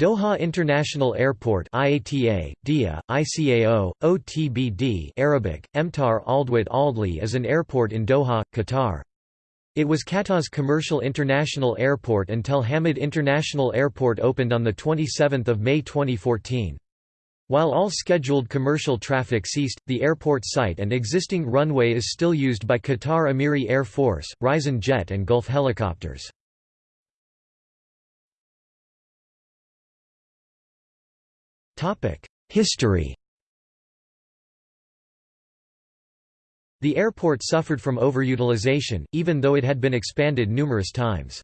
Doha International Airport IATA, DIA, ICAO, OTBD Arabic, Emtar Aldwat Aldli is an airport in Doha, Qatar. It was Qatar's commercial international airport until Hamad International Airport opened on 27 May 2014. While all scheduled commercial traffic ceased, the airport site and existing runway is still used by Qatar Emiri Air Force, Rizon Jet and Gulf Helicopters. History The airport suffered from overutilization, even though it had been expanded numerous times.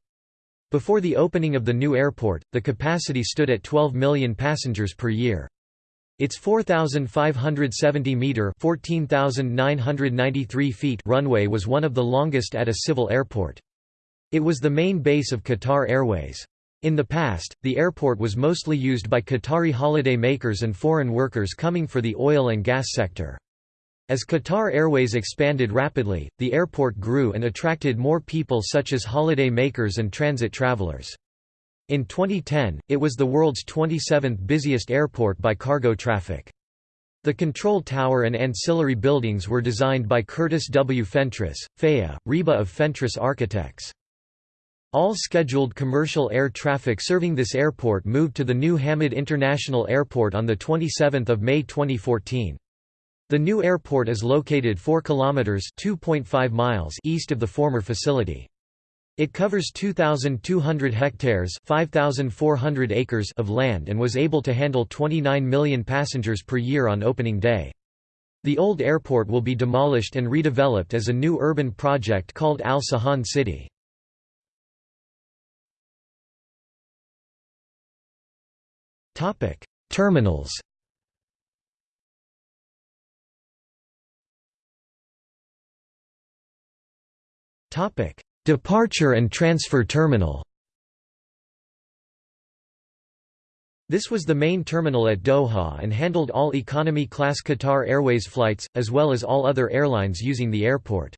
Before the opening of the new airport, the capacity stood at 12 million passengers per year. Its 4,570-metre (14,993 feet) runway was one of the longest at a civil airport. It was the main base of Qatar Airways. In the past, the airport was mostly used by Qatari holiday makers and foreign workers coming for the oil and gas sector. As Qatar Airways expanded rapidly, the airport grew and attracted more people such as holiday makers and transit travelers. In 2010, it was the world's 27th busiest airport by cargo traffic. The control tower and ancillary buildings were designed by Curtis W. Fentress, FAIA, RIBA of Fentress Architects. All scheduled commercial air traffic serving this airport moved to the new Hamad International Airport on 27 May 2014. The new airport is located 4 kilometers (2.5 miles) east of the former facility. It covers 2,200 hectares 5,400 acres of land and was able to handle 29 million passengers per year on opening day. The old airport will be demolished and redeveloped as a new urban project called Al Sahan City. Topic: Terminals. Topic: Departure and transfer terminal. This was the main terminal at Doha and handled all economy-class Qatar Airways flights, as well as all other airlines using the airport.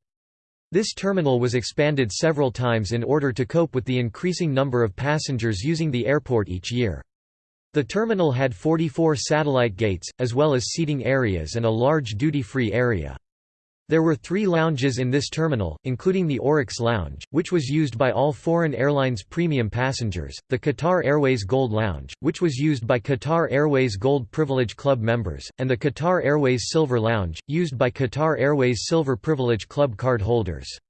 This terminal was expanded several times in order to cope with the increasing number of passengers using the airport each year. The terminal had 44 satellite gates, as well as seating areas and a large duty-free area. There were three lounges in this terminal, including the Oryx Lounge, which was used by all foreign airlines' premium passengers, the Qatar Airways Gold Lounge, which was used by Qatar Airways Gold Privilege Club members, and the Qatar Airways Silver Lounge, used by Qatar Airways Silver Privilege Club card holders.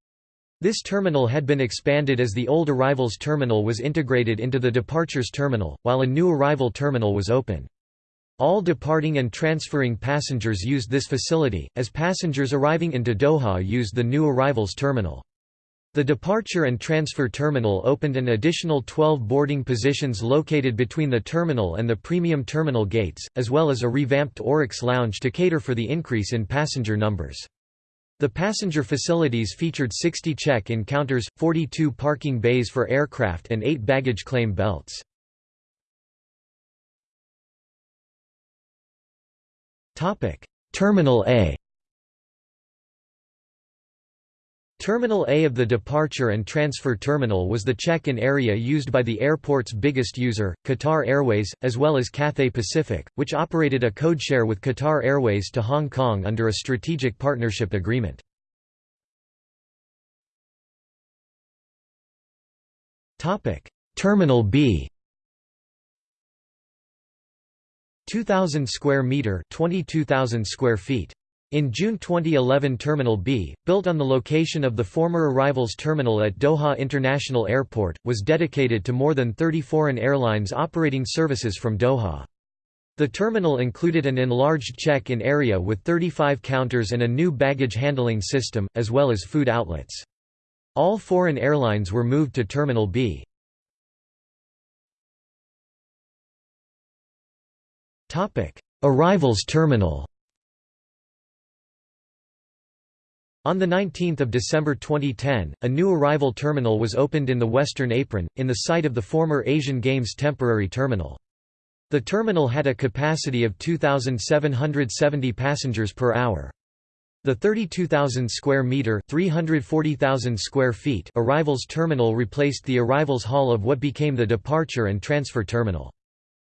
This terminal had been expanded as the old arrivals terminal was integrated into the departures terminal, while a new arrival terminal was open. All departing and transferring passengers used this facility, as passengers arriving into Doha used the new arrivals terminal. The departure and transfer terminal opened an additional 12 boarding positions located between the terminal and the premium terminal gates, as well as a revamped Oryx lounge to cater for the increase in passenger numbers. The passenger facilities featured 60 check-in counters, 42 parking bays for aircraft and 8 baggage claim belts. Terminal A Terminal A of the departure and transfer terminal was the check-in area used by the airport's biggest user, Qatar Airways, as well as Cathay Pacific, which operated a codeshare with Qatar Airways to Hong Kong under a strategic partnership agreement. Terminal B. 2000 square meter 22,000 square feet in June 2011 Terminal B, built on the location of the former Arrivals Terminal at Doha International Airport, was dedicated to more than 30 foreign airlines operating services from Doha. The terminal included an enlarged check-in area with 35 counters and a new baggage handling system, as well as food outlets. All foreign airlines were moved to Terminal B. Arrivals Terminal On 19 December 2010, a new arrival terminal was opened in the Western Apron, in the site of the former Asian Games temporary terminal. The terminal had a capacity of 2,770 passengers per hour. The 32,000 square meter (340,000 square feet) arrivals terminal replaced the arrivals hall of what became the departure and transfer terminal.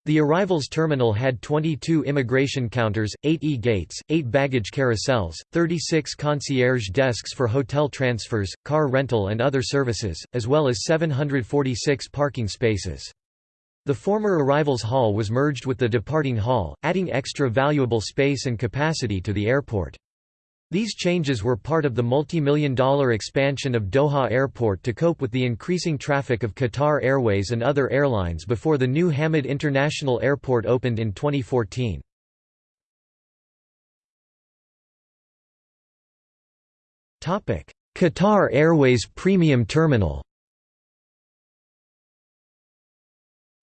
The arrivals terminal had 22 immigration counters, 8 e-gates, 8 baggage carousels, 36 concierge desks for hotel transfers, car rental and other services, as well as 746 parking spaces. The former arrivals hall was merged with the departing hall, adding extra valuable space and capacity to the airport. These changes were part of the multi-million dollar expansion of Doha Airport to cope with the increasing traffic of Qatar Airways and other airlines before the new Hamad International Airport opened in 2014. Qatar Airways Premium Terminal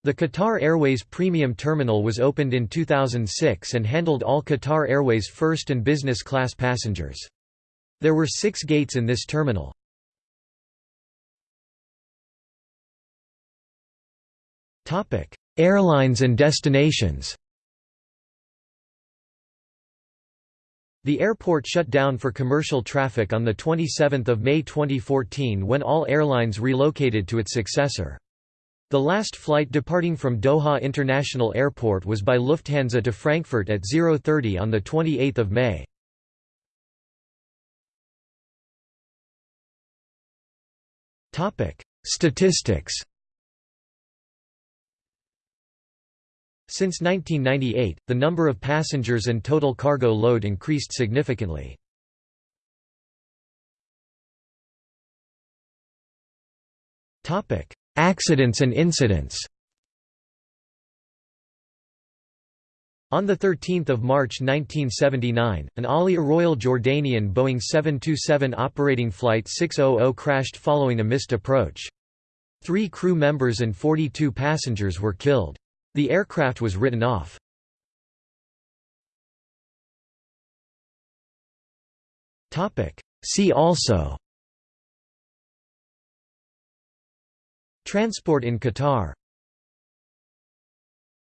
The Qatar Airways Premium Terminal was opened in 2006 and handled all Qatar Airways first and business class passengers. There were six gates in this terminal. Airlines and destinations The airport shut down for commercial traffic on 27 May 2014 when all airlines relocated to its successor. The last flight departing from Doha International Airport was by Lufthansa to Frankfurt at 0.30 on 28 May. Statistics Since 1998, the number of passengers and total cargo load increased significantly. Topic: Accidents and incidents On 13 March 1979, an Alia Royal Jordanian Boeing 727 operating Flight 600 crashed following a missed approach. Three crew members and 42 passengers were killed. The aircraft was written off. See also Transport in Qatar